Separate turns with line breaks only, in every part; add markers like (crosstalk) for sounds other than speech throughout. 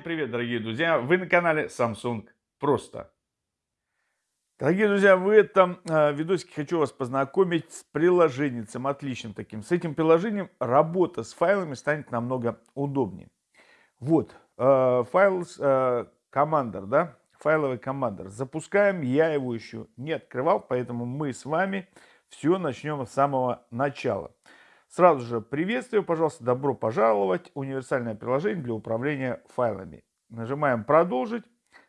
Всем привет, дорогие друзья! Вы на канале Samsung Просто. Дорогие друзья, в этом э, видосике хочу вас познакомить с приложением, отличным таким. С этим приложением работа с файлами станет намного удобнее. Вот, э, файл э, Commander, да, файловый Commander. Запускаем, я его еще не открывал, поэтому мы с вами все начнем с самого начала. Сразу же приветствую, пожалуйста, добро пожаловать. Универсальное приложение для управления файлами. Нажимаем «Продолжить».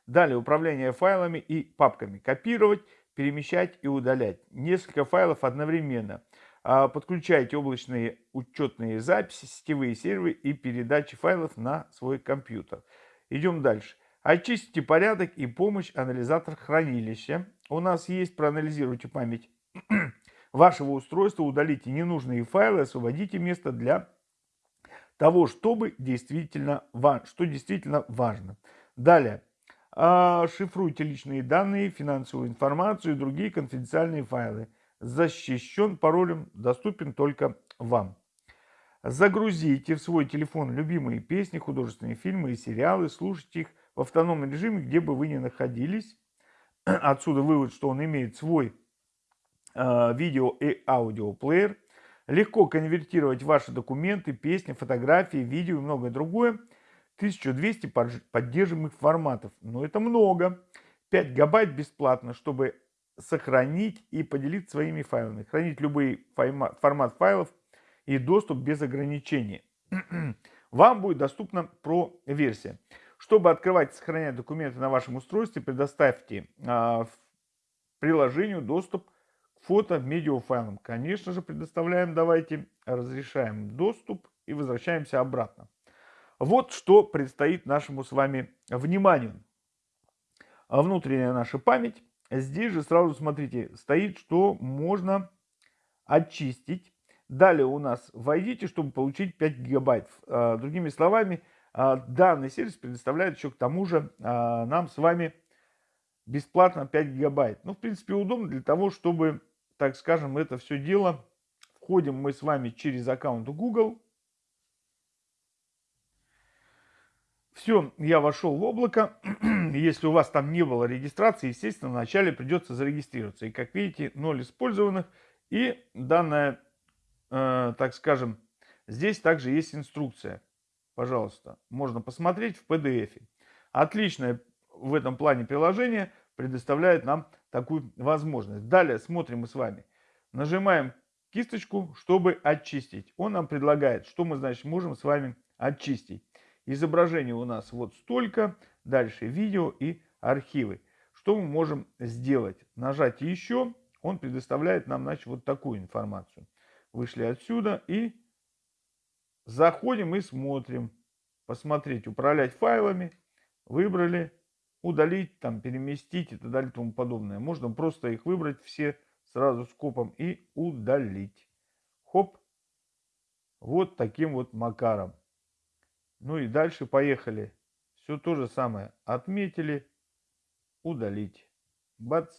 Далее управление файлами и папками. Копировать, перемещать и удалять. Несколько файлов одновременно. А, подключайте облачные учетные записи, сетевые серверы и передачи файлов на свой компьютер. Идем дальше. Очистите порядок и помощь анализатор хранилища. У нас есть проанализируйте память вашего устройства, удалите ненужные файлы, освободите место для того, чтобы действительно, что действительно важно. Далее. Шифруйте личные данные, финансовую информацию и другие конфиденциальные файлы. Защищен паролем, доступен только вам. Загрузите в свой телефон любимые песни, художественные фильмы и сериалы, слушайте их в автономном режиме, где бы вы ни находились. Отсюда вывод, что он имеет свой видео и аудиоплеер. Легко конвертировать ваши документы, песни, фотографии, видео и многое другое. 1200 поддерживаемых форматов. Но это много. 5 гигабайт бесплатно, чтобы сохранить и поделиться своими файлами. Хранить любой формат файлов и доступ без ограничений. (clears throat) Вам будет доступна про версия. Чтобы открывать и сохранять документы на вашем устройстве, предоставьте э, приложению доступ фото видеофайлом. Конечно же, предоставляем, давайте разрешаем доступ и возвращаемся обратно. Вот что предстоит нашему с вами вниманию. Внутренняя наша память. Здесь же сразу смотрите, стоит, что можно очистить. Далее у нас войдите, чтобы получить 5 гигабайт. А, другими словами, а, данный сервис предоставляет еще к тому же а, нам с вами бесплатно 5 гигабайт. Ну, в принципе, удобно для того, чтобы так скажем, это все дело. Входим мы с вами через аккаунт Google. Все, я вошел в облако. (clears throat) Если у вас там не было регистрации, естественно, вначале придется зарегистрироваться. И как видите, ноль использованных. И данная, э, так скажем, здесь также есть инструкция. Пожалуйста, можно посмотреть в PDF. Отличное в этом плане приложение предоставляет нам такую возможность. Далее смотрим мы с вами. Нажимаем кисточку, чтобы очистить. Он нам предлагает, что мы, значит, можем с вами очистить. Изображение у нас вот столько. Дальше видео и архивы. Что мы можем сделать? Нажать еще. Он предоставляет нам, значит, вот такую информацию. Вышли отсюда и заходим и смотрим. Посмотреть, управлять файлами. Выбрали удалить, там, переместить и так далее и тому подобное. Можно просто их выбрать все сразу скопом и удалить. Хоп. Вот таким вот макаром. Ну и дальше поехали. Все то же самое. Отметили, удалить. Бац.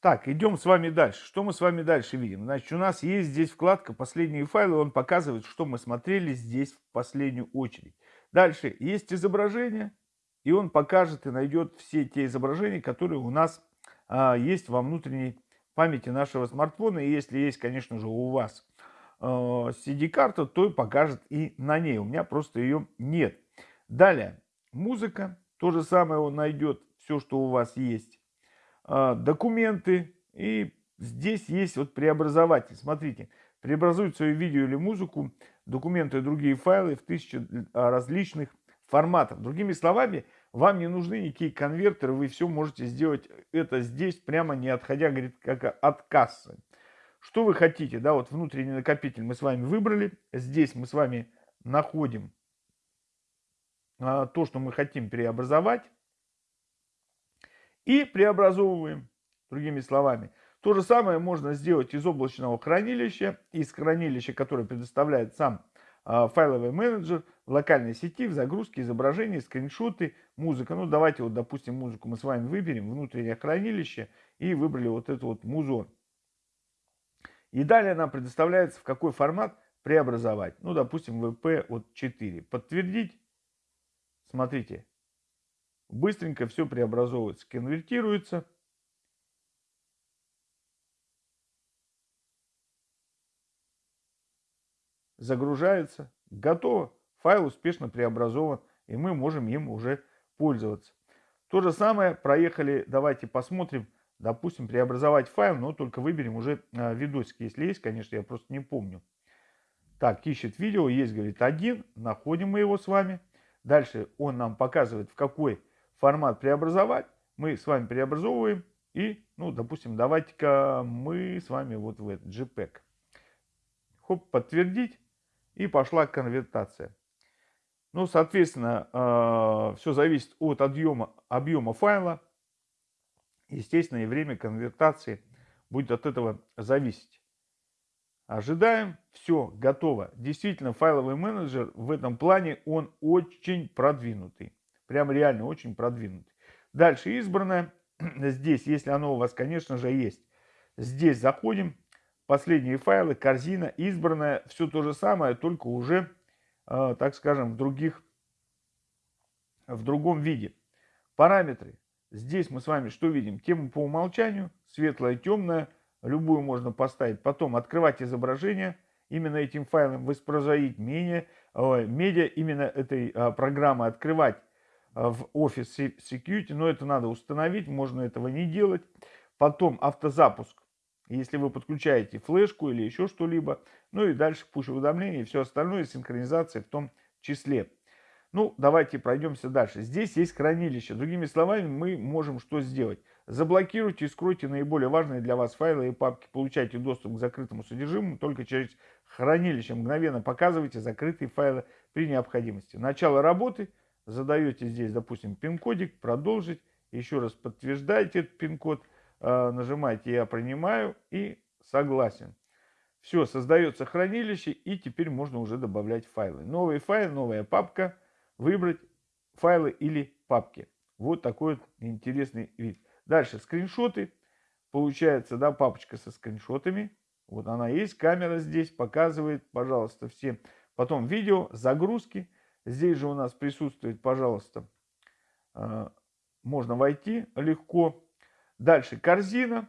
Так, идем с вами дальше. Что мы с вами дальше видим? Значит, у нас есть здесь вкладка «Последние файлы». Он показывает, что мы смотрели здесь в последнюю очередь. Дальше есть изображение, и он покажет и найдет все те изображения, которые у нас а, есть во внутренней памяти нашего смартфона. И если есть, конечно же, у вас а, CD-карта, то покажет и на ней. У меня просто ее нет. Далее, музыка. То же самое он найдет все, что у вас есть. А, документы. И здесь есть вот преобразователь. Смотрите, преобразует свое видео или музыку документы и другие файлы в тысячи а, различных форматов. Другими словами, вам не нужны никакие конвертеры, вы все можете сделать это здесь, прямо не отходя, говорит, как от кассы. Что вы хотите, да, вот внутренний накопитель мы с вами выбрали, здесь мы с вами находим а, то, что мы хотим преобразовать и преобразовываем, другими словами. То же самое можно сделать из облачного хранилища, из хранилища, которое предоставляет сам э, файловый менеджер, в локальной сети, в загрузке изображений, скриншоты, музыка. Ну, давайте вот, допустим, музыку мы с вами выберем, внутреннее хранилище, и выбрали вот эту вот музон. И далее нам предоставляется в какой формат преобразовать. Ну, допустим, VP от 4. Подтвердить. Смотрите. Быстренько все преобразовывается, конвертируется. Загружается. Готово. Файл успешно преобразован. И мы можем им уже пользоваться. То же самое проехали. Давайте посмотрим допустим, преобразовать файл, но только выберем уже э, видосик, если есть, конечно, я просто не помню. Так, ищет видео, есть, говорит, один, находим мы его с вами. Дальше он нам показывает, в какой формат преобразовать. Мы с вами преобразовываем и, ну, допустим, давайте-ка мы с вами вот в этот JPEG. Хоп, подтвердить, и пошла конвертация. Ну, соответственно, э, все зависит от объема, объема файла. Естественно, и время конвертации будет от этого зависеть. Ожидаем, все, готово. Действительно, файловый менеджер в этом плане, он очень продвинутый. Прям реально очень продвинутый. Дальше избранное. (clears throat) Здесь, если оно у вас, конечно же, есть. Здесь заходим. Последние файлы, корзина, избранное. Все то же самое, только уже, э, так скажем, в других, в другом виде. Параметры. Здесь мы с вами что видим? Тему по умолчанию, светлая, темная, любую можно поставить. Потом открывать изображение, именно этим файлом воспроизводить медиа, медиа именно этой а, программы открывать в Office Security, но это надо установить, можно этого не делать. Потом автозапуск, если вы подключаете флешку или еще что-либо, ну и дальше push-уведомления и все остальное, синхронизация в том числе. Ну, давайте пройдемся дальше. Здесь есть хранилище. Другими словами, мы можем что сделать? Заблокируйте и скройте наиболее важные для вас файлы и папки. Получайте доступ к закрытому содержимому только через хранилище. Мгновенно показывайте закрытые файлы при необходимости. Начало работы. Задаете здесь, допустим, пин-кодик. Продолжить. Еще раз подтверждаете этот пин-код. Э, нажимаете «Я принимаю» и «Согласен». Все, создается хранилище и теперь можно уже добавлять файлы. Новый файл, новая папка – выбрать файлы или папки. Вот такой вот интересный вид. Дальше скриншоты. Получается, да, папочка со скриншотами. Вот она есть, камера здесь показывает, пожалуйста, все. Потом видео, загрузки. Здесь же у нас присутствует, пожалуйста, э, можно войти легко. Дальше корзина.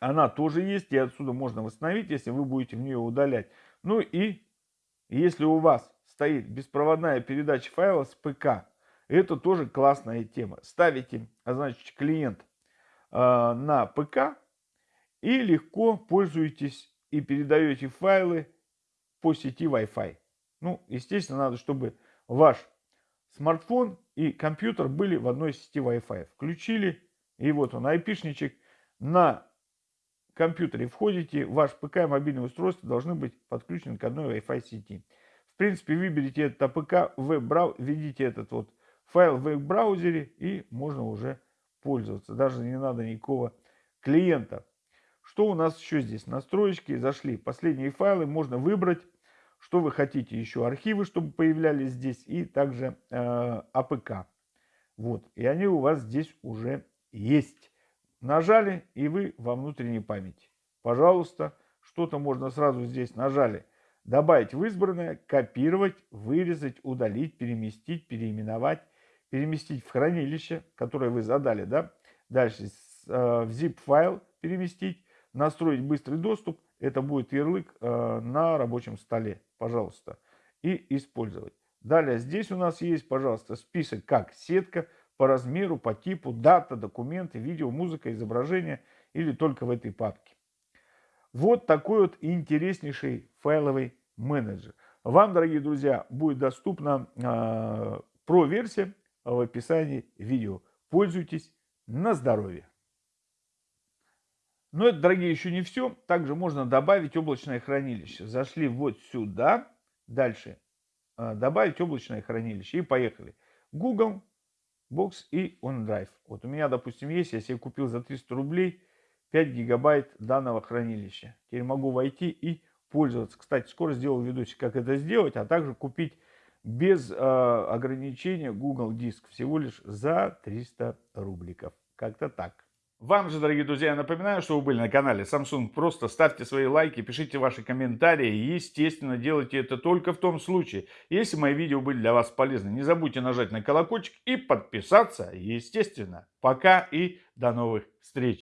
Она тоже есть, и отсюда можно восстановить, если вы будете в нее удалять. Ну и если у вас стоит беспроводная передача файла с ПК. Это тоже классная тема. Ставите, а значит, клиент э, на ПК и легко пользуетесь и передаете файлы по сети Wi-Fi. Ну, естественно, надо, чтобы ваш смартфон и компьютер были в одной сети Wi-Fi. Включили, и вот он, айпишничек. На компьютере входите, ваш ПК и мобильное устройство должны быть подключены к одной Wi-Fi сети. В принципе, выберите этот АПК, веб введите этот вот файл в веб-браузере и можно уже пользоваться. Даже не надо никакого клиента. Что у нас еще здесь? Настроечки зашли. Последние файлы можно выбрать, что вы хотите еще. Архивы, чтобы появлялись здесь и также э, APK. Вот. И они у вас здесь уже есть. Нажали и вы во внутренней памяти. Пожалуйста, что-то можно сразу здесь нажали добавить в избранное, копировать, вырезать, удалить, переместить, переименовать, переместить в хранилище, которое вы задали, да, дальше э, в zip-файл переместить, настроить быстрый доступ, это будет ярлык э, на рабочем столе, пожалуйста, и использовать. Далее здесь у нас есть, пожалуйста, список как сетка по размеру, по типу, дата, документы, видео, музыка, изображение или только в этой папке. Вот такой вот интереснейший файловый менеджер. Вам, дорогие друзья, будет доступна э, про-версия в описании видео. Пользуйтесь на здоровье. Но это, дорогие, еще не все. Также можно добавить облачное хранилище. Зашли вот сюда. Дальше э, добавить облачное хранилище. И поехали. Google, Box и OneDrive. Вот у меня, допустим, есть, я себе купил за 300 рублей 5 гигабайт данного хранилища. Теперь могу войти и пользоваться. Кстати, скоро сделаю видосик, как это сделать, а также купить без э, ограничения Google Диск всего лишь за 300 рубликов. Как-то так. Вам же, дорогие друзья, я напоминаю, что вы были на канале Samsung. Просто ставьте свои лайки, пишите ваши комментарии. И, естественно, делайте это только в том случае, если мои видео были для вас полезны. Не забудьте нажать на колокольчик и подписаться, естественно. Пока и до новых встреч.